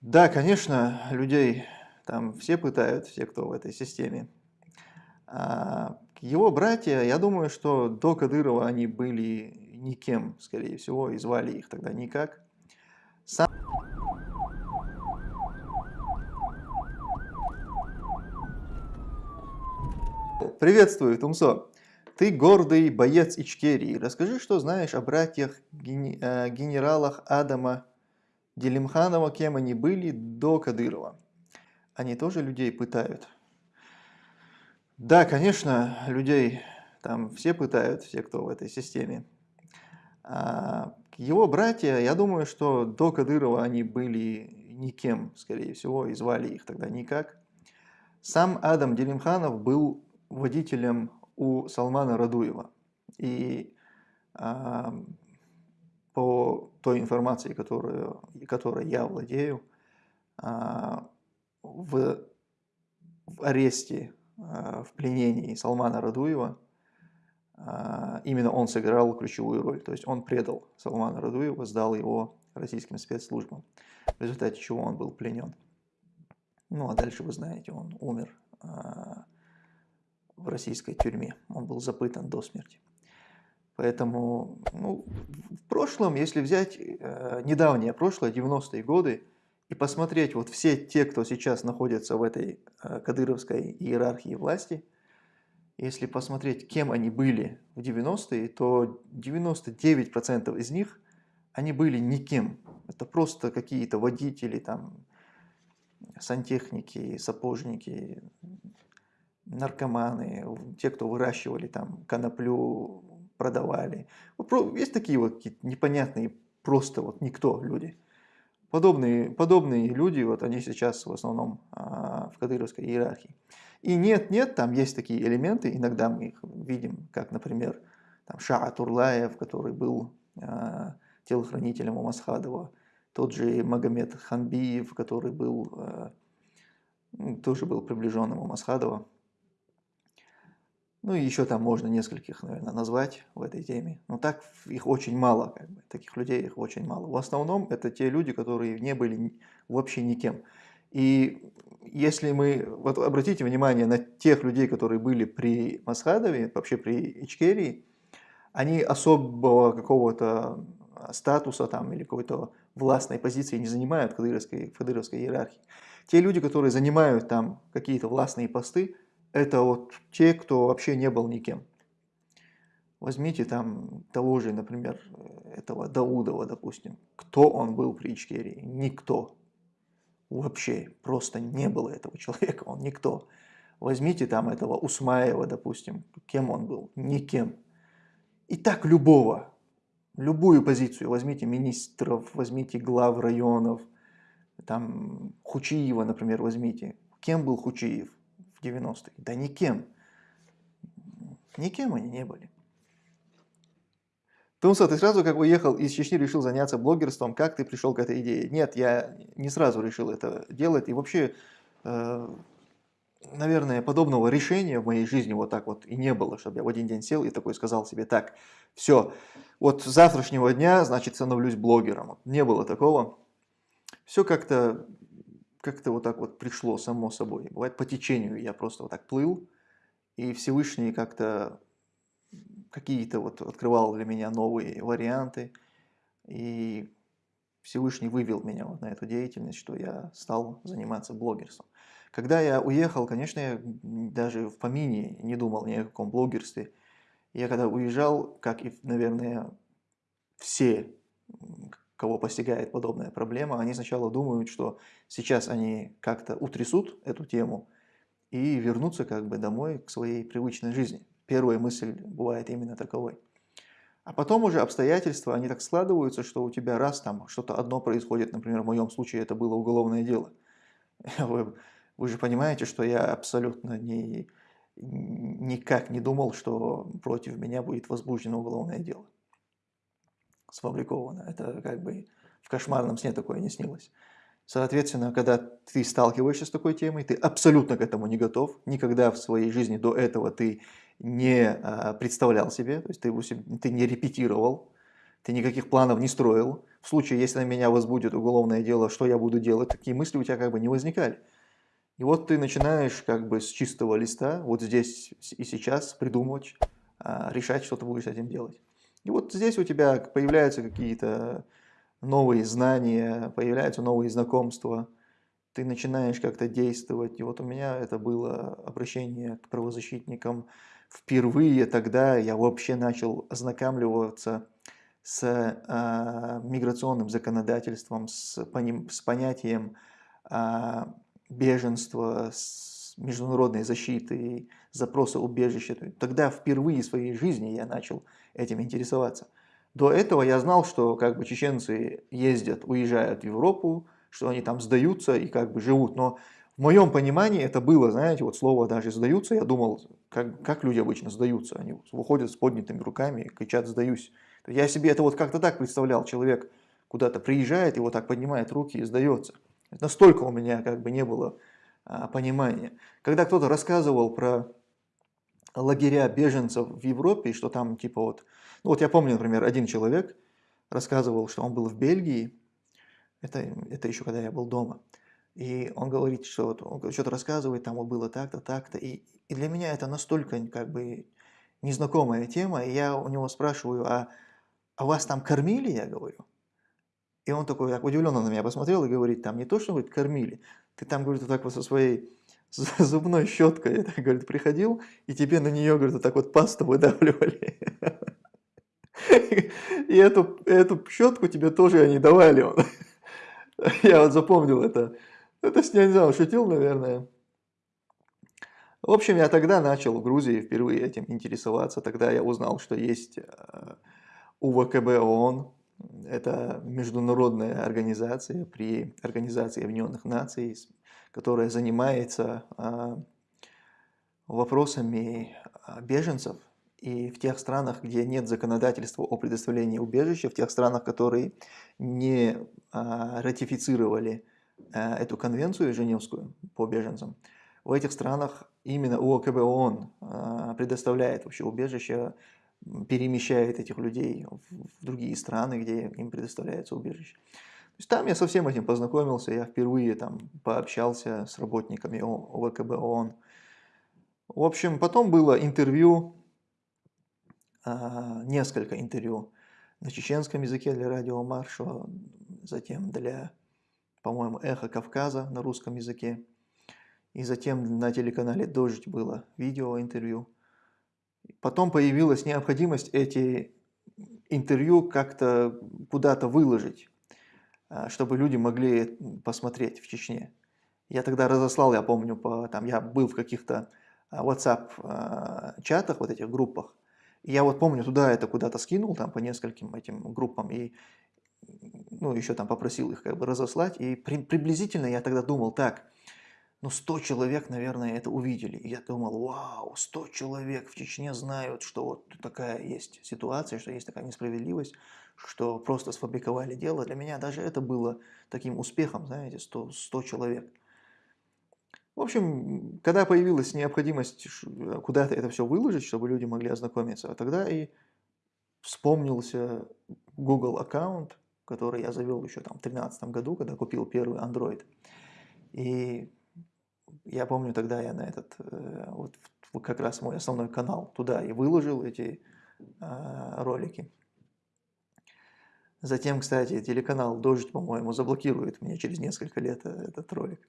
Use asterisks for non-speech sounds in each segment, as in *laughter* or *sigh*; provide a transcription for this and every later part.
Да, конечно, людей там все пытают, все, кто в этой системе. А его братья, я думаю, что до Кадырова они были никем, скорее всего, и звали их тогда никак. Сам... Приветствую, Тумсо. Ты гордый боец Ичкерии. Расскажи, что знаешь о братьях э, генералах Адама Делимханова, кем они были до Кадырова. Они тоже людей пытают. Да, конечно, людей там все пытают, все, кто в этой системе. А его братья, я думаю, что до Кадырова они были никем, скорее всего, и звали их тогда никак. Сам Адам Делимханов был водителем у Салмана Радуева. И а, по той информации, которую, которой я владею, а, в, в аресте, а, в пленении Салмана Радуева, а, именно он сыграл ключевую роль. То есть он предал Салмана Радуева, сдал его российским спецслужбам, в результате чего он был пленен. Ну а дальше вы знаете, он умер в российской тюрьме. Он был запытан до смерти. Поэтому ну, прошлом, если взять э, недавнее прошлое, 90-е годы, и посмотреть вот все те, кто сейчас находится в этой э, кадыровской иерархии власти, если посмотреть, кем они были в 90-е, то 99% из них, они были никем. Это просто какие-то водители, там, сантехники, сапожники, наркоманы, те, кто выращивали там коноплю, продавали. Есть такие вот непонятные, просто вот никто люди. Подобные, подобные люди, вот они сейчас в основном а, в кадыровской иерархии. И нет-нет, там есть такие элементы, иногда мы их видим, как, например, там Шаа Турлаев, который был а, телохранителем у Масхадова, тот же Магомед Ханбиев, который был, а, тоже был приближенным у Масхадова. Ну и еще там можно нескольких, наверное, назвать в этой теме. Но так их очень мало, как бы, таких людей их очень мало. В основном это те люди, которые не были вообще никем. И если мы, вот обратите внимание на тех людей, которые были при Масхадове, вообще при Ичкерии, они особого какого-то статуса там или какой-то властной позиции не занимают в кадыровской, в кадыровской иерархии. Те люди, которые занимают там какие-то властные посты, это вот те, кто вообще не был никем. Возьмите там того же, например, этого Даудова, допустим. Кто он был при Ичкерии? Никто. Вообще, просто не было этого *laughs* человека, он никто. Возьмите там этого Усмаева, допустим. Кем он был? Никем. И так любого, любую позицию. Возьмите министров, возьмите глав районов, там Хучиева, например, возьмите. Кем был Хучиев? В 90-е? Да никем. Никем они не были. Тумсо, ты сразу как уехал из Чечни, решил заняться блогерством. Как ты пришел к этой идее? Нет, я не сразу решил это делать. И вообще, э, наверное, подобного решения в моей жизни вот так вот и не было, чтобы я в один день сел и такой сказал себе, так, все, вот с завтрашнего дня, значит, становлюсь блогером. Не было такого. Все как-то как-то вот так вот пришло само собой. Бывает по течению я просто вот так плыл, и Всевышний как-то какие-то вот открывал для меня новые варианты, и Всевышний вывел меня вот на эту деятельность, что я стал заниматься блогерством. Когда я уехал, конечно, я даже в помине не думал ни о каком блогерстве. Я когда уезжал, как и, наверное, все кого постигает подобная проблема, они сначала думают, что сейчас они как-то утрясут эту тему и вернутся как бы домой к своей привычной жизни. Первая мысль бывает именно таковой. А потом уже обстоятельства, они так складываются, что у тебя раз там что-то одно происходит, например, в моем случае это было уголовное дело. *laughs* Вы, вы же понимаете, что я абсолютно не, никак не думал, что против меня будет возбуждено уголовное дело сфабриковано. Это как бы в кошмарном сне такое не снилось. Соответственно, когда ты сталкиваешься с такой темой, ты абсолютно к этому не готов. Никогда в своей жизни до этого ты не а, представлял себе, то есть ты, ты не репетировал, ты никаких планов не строил. в случае, если на меня возбудит уголовное дело, что я буду делать, такие мысли у тебя как бы не возникали. И вот ты начинаешь как бы с чистого листа, вот здесь и сейчас придумывать, а, решать, что ты будешь с этим делать. И вот здесь у тебя появляются какие-то новые знания, появляются новые знакомства, ты начинаешь как-то действовать. И вот у меня это было обращение к правозащитникам. Впервые тогда я вообще начал ознакомливаться с э, миграционным законодательством, с, поним, с понятием э, беженства, с международной защиты, запроса убежища. Тогда впервые в своей жизни я начал этим интересоваться. До этого я знал, что как бы чеченцы ездят, уезжают в Европу, что они там сдаются и как бы живут, но в моем понимании это было, знаете, вот слово даже «сдаются», я думал, как, как люди обычно сдаются, они выходят с поднятыми руками и кричат «сдаюсь». Я себе это вот как-то так представлял, человек куда-то приезжает вот так поднимает руки и сдается. Настолько у меня как бы не было а, понимания. Когда кто-то рассказывал про лагеря беженцев в Европе, что там типа вот, ну вот я помню, например, один человек рассказывал, что он был в Бельгии, это, это еще когда я был дома, и он говорит, что вот, он что-то рассказывает, там вот было так-то, так-то, и, и для меня это настолько как бы незнакомая тема, и я у него спрашиваю, а, а вас там кормили, я говорю? И он такой так удивленно на меня посмотрел и говорит, там не то, что говорит, кормили, ты там, говорит, вот так вот со своей зубной щеткой, *laughs* это, говорит, приходил, и тебе на нее, говорит, вот так вот пасту выдавливали. *laughs* И эту, эту щетку тебе тоже они давали. *laughs* Я вот запомнил это. Это с не знаю, шутил, наверное. В общем, я тогда начал в Грузии впервые этим интересоваться. Тогда я узнал, что есть э, УВКБ ООН. Это международная организация при Организации Объединенных Наций, которая занимается э, вопросами э, беженцев и в тех странах, где нет законодательства о предоставлении убежища, в тех странах, которые не а, ратифицировали а, эту конвенцию Женевскую по беженцам, в этих странах именно ОКБ ООН а, предоставляет вообще убежище, перемещает этих людей в другие страны, где им предоставляется убежище. Есть там я со всем этим познакомился, я впервые там пообщался с работниками ОВКБ ООН. В общем, потом было интервью а, несколько интервью на чеченском языке для радио Маршо, затем для, по-моему, Эхо Кавказа на русском языке. И затем на телеканале «Дождь» было видеоинтервью. Потом появилась необходимость эти интервью как-то куда-то выложить, чтобы люди могли посмотреть в Чечне. Я тогда разослал, я помню, по, там, я был в каких-то а, WhatsApp чатах, вот этих группах, я вот помню, туда это куда-то скинул, там по нескольким этим группам, и ну, еще там попросил их как бы разослать, и при, приблизительно я тогда думал, так, ну 100 человек, наверное, это увидели. И я думал, вау, 100 человек в Чечне знают, что вот такая есть ситуация, что есть такая несправедливость, что просто сфабриковали дело. Для меня даже это было таким успехом, знаете, 100, 100 человек. В общем, когда появилась необходимость куда-то это все выложить, чтобы люди могли ознакомиться, тогда и вспомнился Google аккаунт, который я завел еще там в 2013 году, когда купил первый Android. И я помню, тогда я на этот, э, вот как раз мой основной канал, туда и выложил эти э, ролики. Затем, кстати, телеканал «Дождь», по-моему, заблокирует мне через несколько лет э, этот ролик.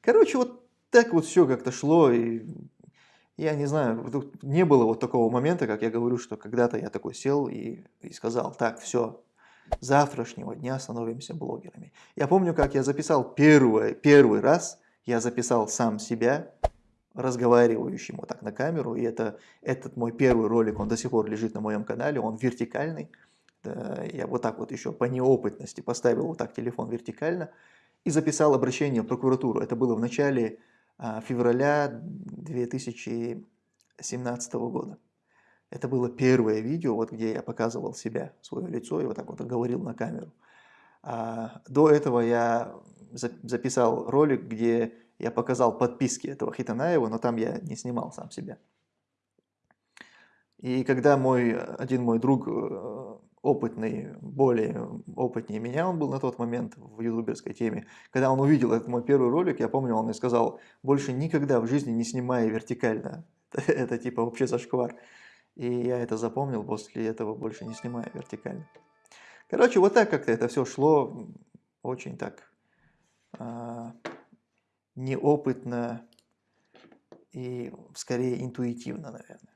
Короче, вот так вот все как-то шло, и я не знаю, не было вот такого момента, как я говорю, что когда-то я такой сел и, и сказал, так, все, завтрашнего дня становимся блогерами. Я помню, как я записал первый, первый раз, я записал сам себя, разговаривающим вот так на камеру, и это, этот мой первый ролик, он до сих пор лежит на моем канале, он вертикальный, да, я вот так вот еще по неопытности поставил вот так телефон вертикально и записал обращение в прокуратуру. Это было в начале а, февраля 2017 года. Это было первое видео, вот где я показывал себя, свое лицо и вот так вот говорил на камеру. А до этого я записал ролик, где я показал подписки этого Хитанаева, но там я не снимал сам себя. И когда мой, один мой друг, э, опытный, более опытнее меня он был на тот момент в ютуберской теме. Когда он увидел этот мой первый ролик, я помню, он мне сказал, больше никогда в жизни не снимай вертикально. *laughs* Это типа вообще зашквар. И я это запомнил, после этого больше не снимаю вертикально. Короче, вот так как-то это все шло, очень так неопытно и скорее интуитивно, наверное.